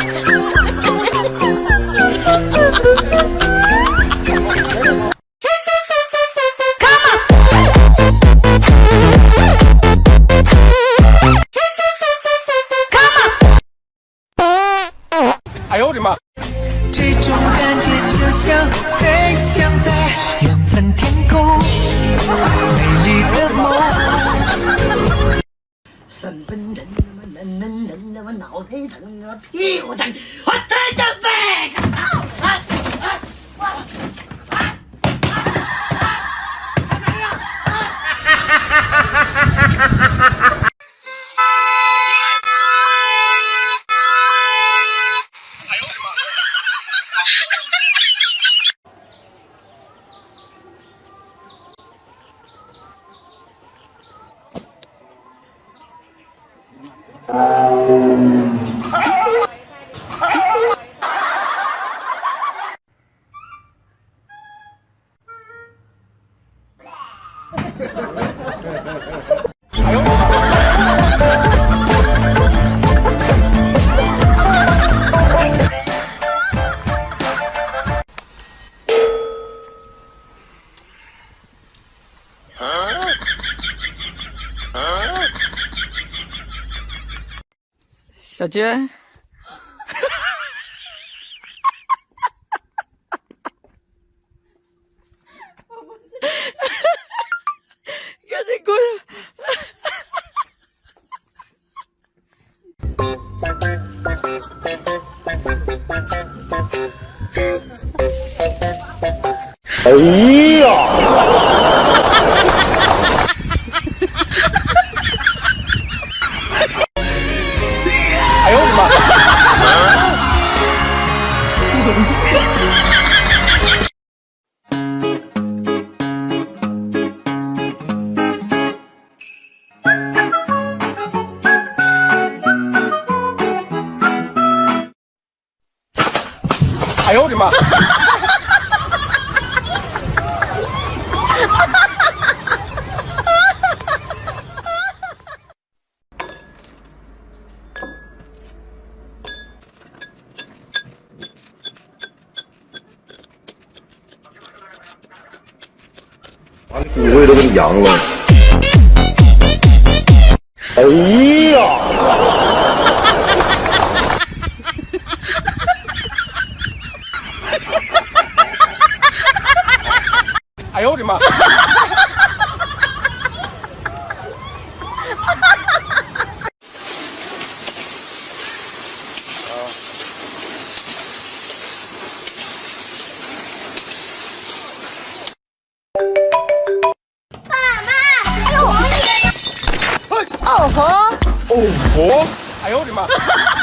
Come on. Come on. 哎呦我的妈！你他妈脑袋疼啊，屁股疼，我真的背个操！啊啊啊！啊啊啊过来！哎呀！阳了。哎呀！哎呦我的妈！哎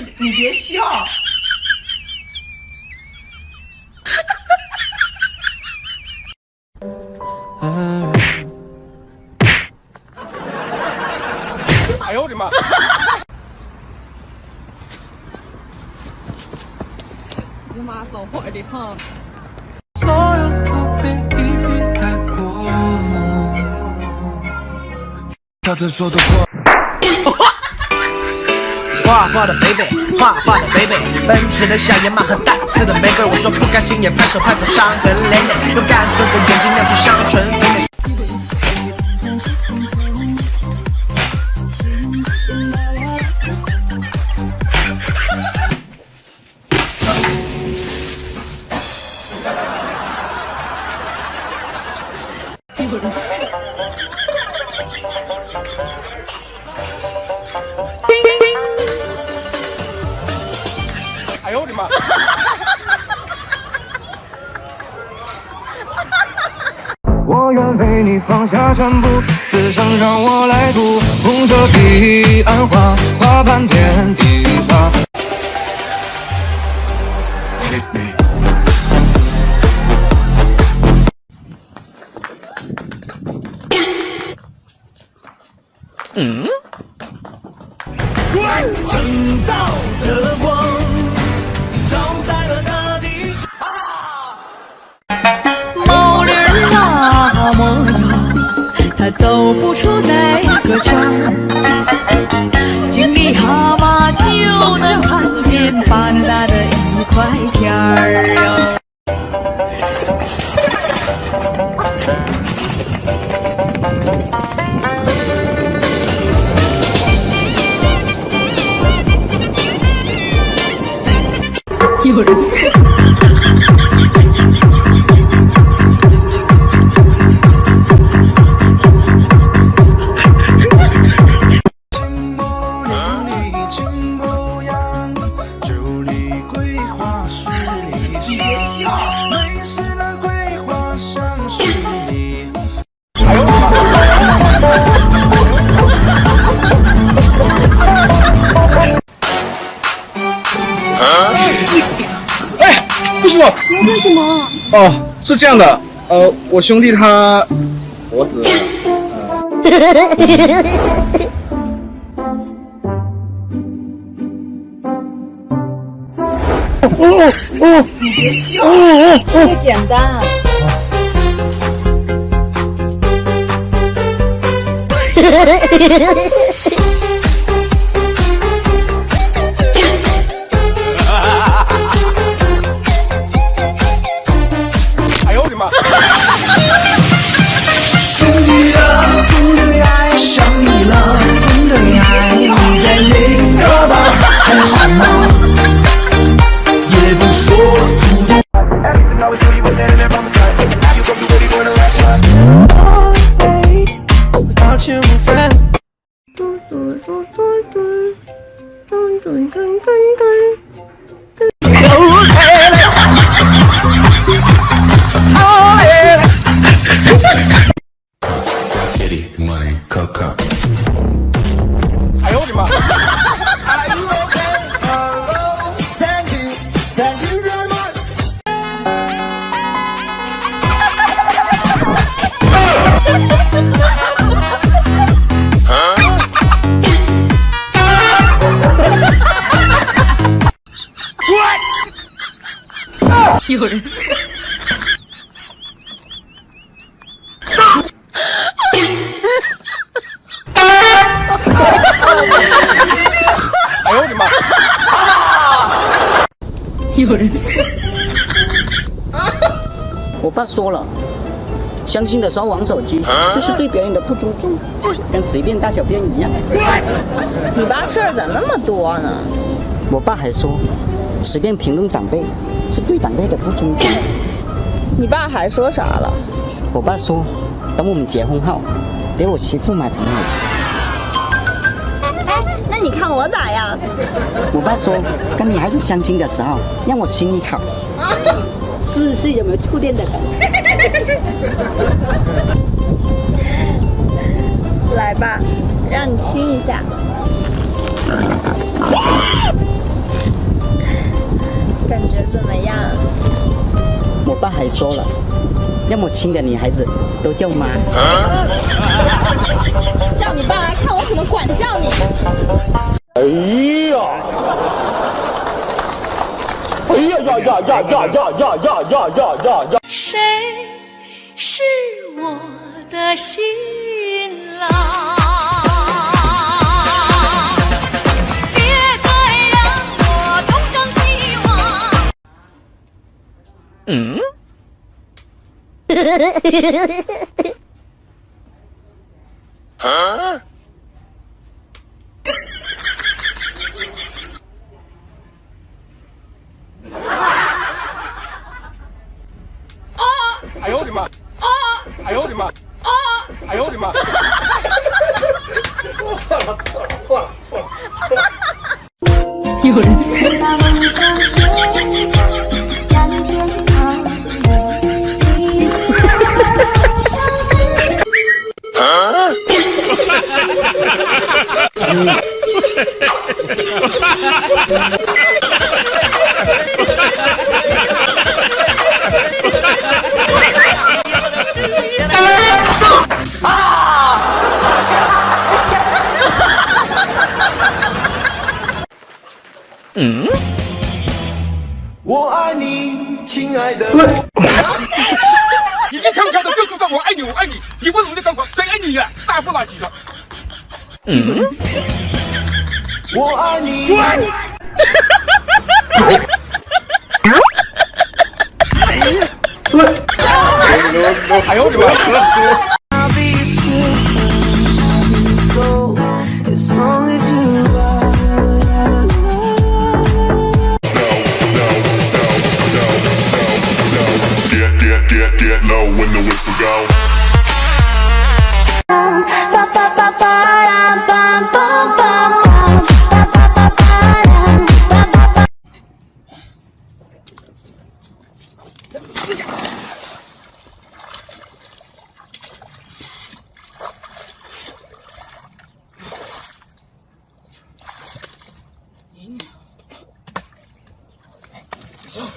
你别笑。哎呦我的妈！你妈走坏的哈。所有都被一笔带过。他曾说的话。画的 baby，画画的 baby，奔驰的小野马和带刺的玫瑰。我说不甘心也拍手拍走伤痕累累，用干涩的眼睛亮出香醇肥美。全部，此生让我来读。红色彼岸花，花瓣遍地撒。嗯正道的光走不出那个圈儿。井里蛤蟆就能看见巴拿大的一块天儿哟。有人哦，是这样的，呃，我兄弟他脖子，呃，你别笑，这么简单。有人。哎呦我的妈！有人。我爸说了，相亲的时候玩手机，就是对别人的不尊重，跟随便大小便一样。你爸事儿咋那么多呢？我爸还说，随便评论长辈，是对长辈的不尊重。你爸还说啥了？我爸说，等我们结婚后，给我媳妇买台手机。哎，那你看我咋样？我爸说，跟女孩子相亲的时候，让我亲一口，试试有没有触电的感觉。来吧，让你亲一下。感觉怎么样？我爸还说了，要么亲的女孩子都叫妈。叫你爸来看我怎么管教你。哎呀！哎呀呀呀呀呀呀呀呀呀呀呀呀！谁是我的新郎？嗯。哎呦我的妈，哎呦我的妈，哎呦我的妈。错了，错了，错了，错了。有人。我爱你。